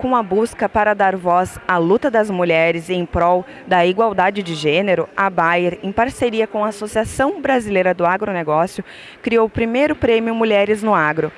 Com a busca para dar voz à luta das mulheres em prol da igualdade de gênero, a Bayer, em parceria com a Associação Brasileira do Agronegócio, criou o primeiro prêmio Mulheres no Agro.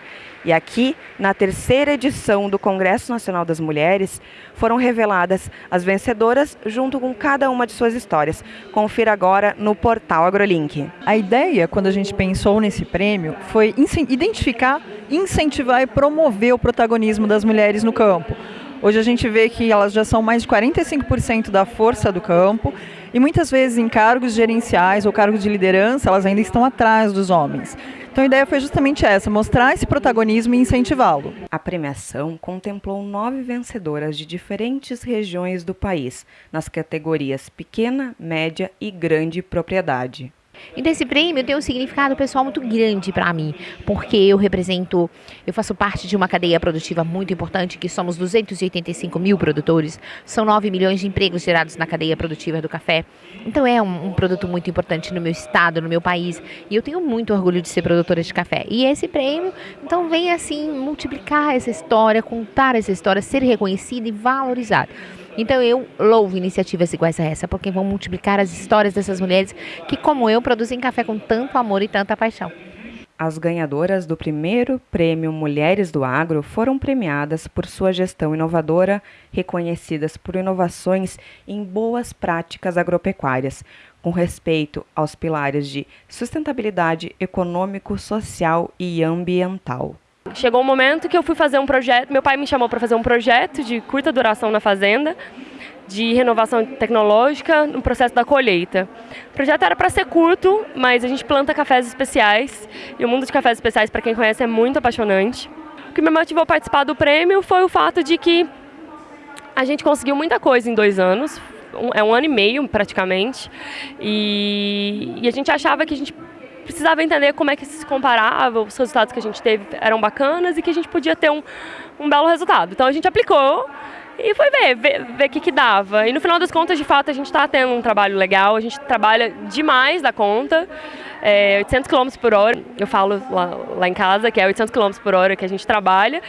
E aqui, na terceira edição do Congresso Nacional das Mulheres, foram reveladas as vencedoras junto com cada uma de suas histórias. Confira agora no portal AgroLink. A ideia, quando a gente pensou nesse prêmio, foi identificar, incentivar e promover o protagonismo das mulheres no campo. Hoje a gente vê que elas já são mais de 45% da força do campo e muitas vezes em cargos gerenciais ou cargos de liderança elas ainda estão atrás dos homens. Então a ideia foi justamente essa, mostrar esse protagonismo e incentivá-lo. A premiação contemplou nove vencedoras de diferentes regiões do país, nas categorias pequena, média e grande propriedade. Então esse prêmio tem um significado pessoal muito grande para mim, porque eu represento, eu faço parte de uma cadeia produtiva muito importante, que somos 285 mil produtores, são 9 milhões de empregos gerados na cadeia produtiva do café. Então é um, um produto muito importante no meu estado, no meu país, e eu tenho muito orgulho de ser produtora de café. E esse prêmio, então vem assim multiplicar essa história, contar essa história, ser reconhecida e valorizada. Então eu louvo iniciativas iguais a essa, porque vão multiplicar as histórias dessas mulheres que, como eu, produzem café com tanto amor e tanta paixão. As ganhadoras do primeiro prêmio Mulheres do Agro foram premiadas por sua gestão inovadora, reconhecidas por inovações em boas práticas agropecuárias, com respeito aos pilares de sustentabilidade econômico, social e ambiental. Chegou um momento que eu fui fazer um projeto, meu pai me chamou para fazer um projeto de curta duração na fazenda, de renovação tecnológica no processo da colheita. O projeto era para ser curto, mas a gente planta cafés especiais, e o mundo de cafés especiais, para quem conhece, é muito apaixonante. O que me motivou a participar do prêmio foi o fato de que a gente conseguiu muita coisa em dois anos, é um ano e meio praticamente, e, e a gente achava que a gente precisava entender como é que se comparava, os resultados que a gente teve eram bacanas e que a gente podia ter um, um belo resultado. Então a gente aplicou e foi ver, ver o que, que dava. E no final das contas, de fato, a gente está tendo um trabalho legal, a gente trabalha demais da conta, é, 800 km por hora, eu falo lá, lá em casa que é 800 km por hora que a gente trabalha,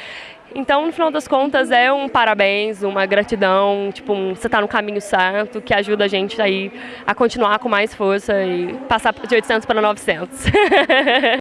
então, no final das contas, é um parabéns, uma gratidão, tipo, um, você está no caminho certo, que ajuda a gente aí a continuar com mais força e passar de 800 para 900.